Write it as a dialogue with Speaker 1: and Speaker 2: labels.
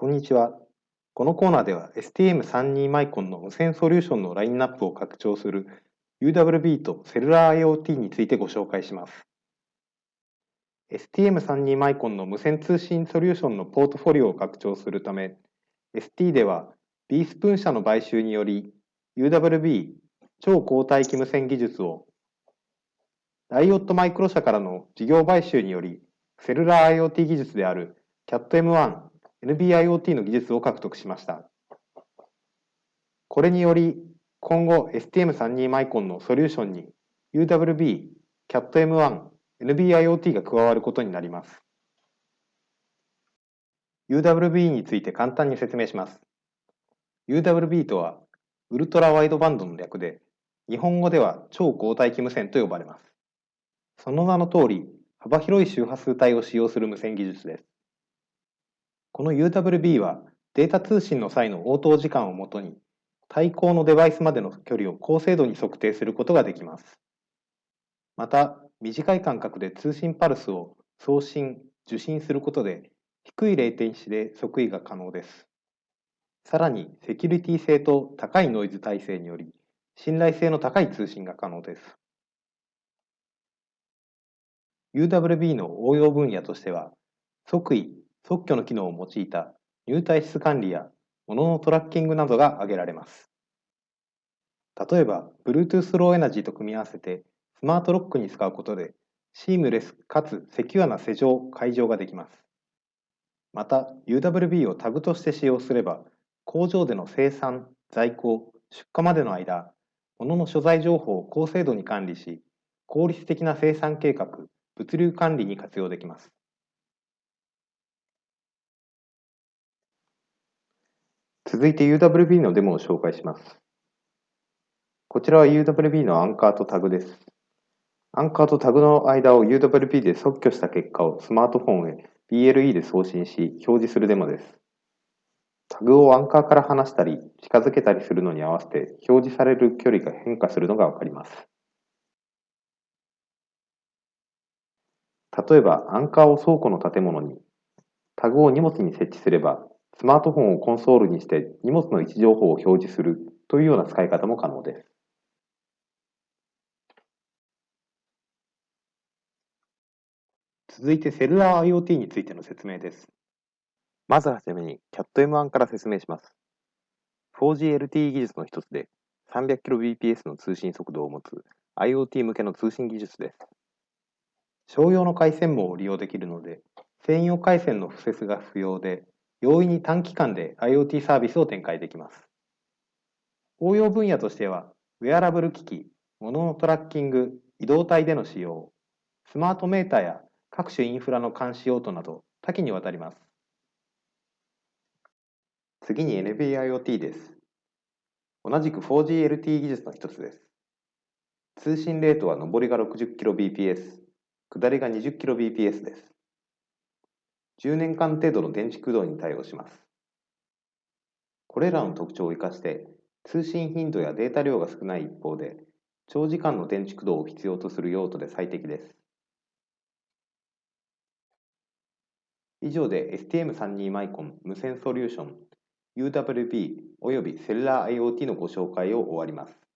Speaker 1: こんにちは。このコーナーでは STM32 マイコンの無線ソリューションのラインナップを拡張する UWB とセルラー IoT についてご紹介します。STM32 マイコンの無線通信ソリューションのポートフォリオを拡張するため、ST では B スプーン社の買収により UWB 超高帯域無線技術をライオットマイクロ社からの事業買収によりセルラー IoT 技術である CAT-M1 NB-IoT の技術を獲得しました。これにより、今後 STM32 マイコンのソリューションに UWB、CAT-M1、NB-IoT が加わることになります。UWB について簡単に説明します。UWB とは、ウルトラワイドバンドの略で、日本語では超高帯域無線と呼ばれます。その名の通り、幅広い周波数帯を使用する無線技術です。この UWB はデータ通信の際の応答時間をもとに対向のデバイスまでの距離を高精度に測定することができます。また、短い間隔で通信パルスを送信、受信することで低いレイテンシで測位が可能です。さらに、セキュリティ性と高いノイズ耐性により、信頼性の高い通信が可能です。UWB の応用分野としては、測位、特許の機能を用いた入退室管理や物のトラッキングなどが挙げられます。例えば、Bluetooth Low Energy と組み合わせてスマートロックに使うことで、シームレスかつセキュアな施錠、解錠ができます。また、UWB をタグとして使用すれば、工場での生産、在庫、出荷までの間、物の所在情報を高精度に管理し、効率的な生産計画、物流管理に活用できます。続いて UWB のデモを紹介します。こちらは UWB のアンカーとタグです。アンカーとタグの間を UWB で即挙した結果をスマートフォンへ BLE で送信し表示するデモです。タグをアンカーから離したり近づけたりするのに合わせて表示される距離が変化するのがわかります。例えばアンカーを倉庫の建物にタグを荷物に設置すればスマートフォンをコンソールにして荷物の位置情報を表示するというような使い方も可能です。続いてセルラー IoT についての説明です。まずはじめに CAT-M1 から説明します。4G LTE 技術の一つで 300kbps の通信速度を持つ IoT 向けの通信技術です。商用の回線網を利用できるので、専用回線の敷設が不要で、容易に短期間で IoT サービスを展開できます。応用分野としては、ウェアラブル機器、物のトラッキング、移動体での使用、スマートメーターや各種インフラの監視用途など多岐にわたります。次に NB-IoT です。同じく 4G LTE 技術の一つです。通信レートは上りが 60kbps、下りが 20kbps です。10年間程度の電池駆動に対応します。これらの特徴を生かして、通信頻度やデータ量が少ない一方で、長時間の電池駆動を必要とする用途で最適です。以上で STM32 マイコン無線ソリューション UWB およびセルラー IoT のご紹介を終わります。